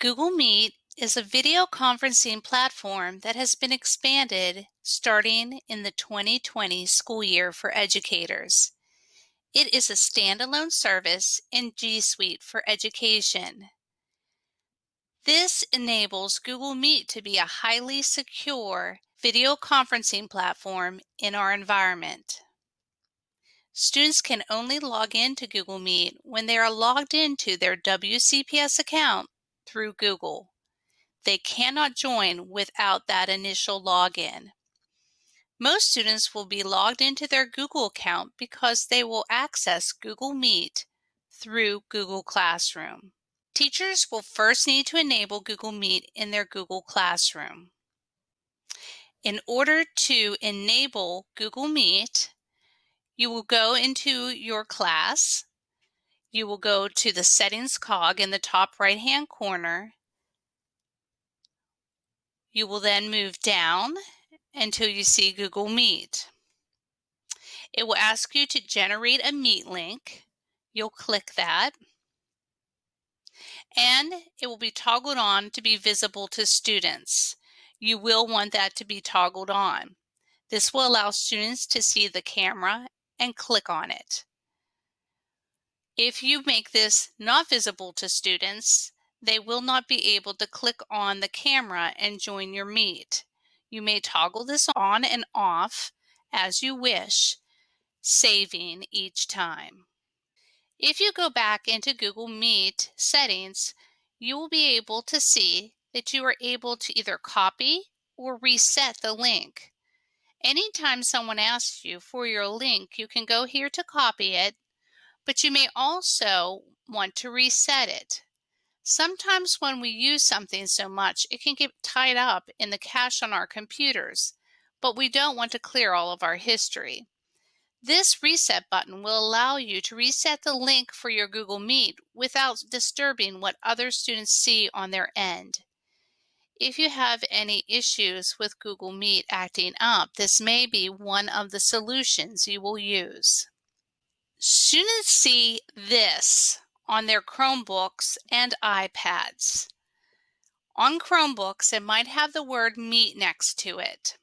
Google Meet is a video conferencing platform that has been expanded starting in the 2020 school year for educators. It is a standalone service in G Suite for education. This enables Google Meet to be a highly secure video conferencing platform in our environment. Students can only log in to Google Meet when they are logged into their WCPS account through Google. They cannot join without that initial login. Most students will be logged into their Google account because they will access Google Meet through Google Classroom. Teachers will first need to enable Google Meet in their Google Classroom. In order to enable Google Meet, you will go into your class you will go to the settings cog in the top right hand corner. You will then move down until you see Google Meet. It will ask you to generate a Meet link. You'll click that. And it will be toggled on to be visible to students. You will want that to be toggled on. This will allow students to see the camera and click on it. If you make this not visible to students, they will not be able to click on the camera and join your meet. You may toggle this on and off as you wish, saving each time. If you go back into Google Meet settings, you will be able to see that you are able to either copy or reset the link. Anytime someone asks you for your link, you can go here to copy it but you may also want to reset it. Sometimes when we use something so much, it can get tied up in the cache on our computers, but we don't want to clear all of our history. This reset button will allow you to reset the link for your Google Meet without disturbing what other students see on their end. If you have any issues with Google Meet acting up, this may be one of the solutions you will use. Students see this on their Chromebooks and iPads. On Chromebooks, it might have the word Meet next to it.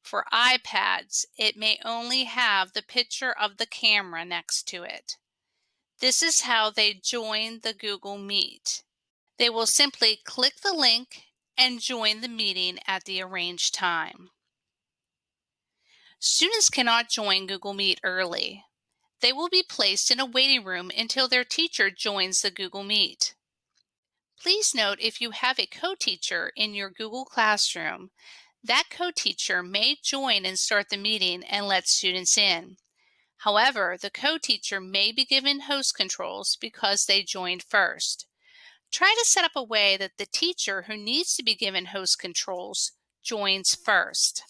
For iPads, it may only have the picture of the camera next to it. This is how they join the Google Meet. They will simply click the link and join the meeting at the arranged time. Students cannot join Google Meet early. They will be placed in a waiting room until their teacher joins the Google Meet. Please note if you have a co-teacher in your Google Classroom, that co-teacher may join and start the meeting and let students in. However, the co-teacher may be given host controls because they joined first. Try to set up a way that the teacher who needs to be given host controls joins first.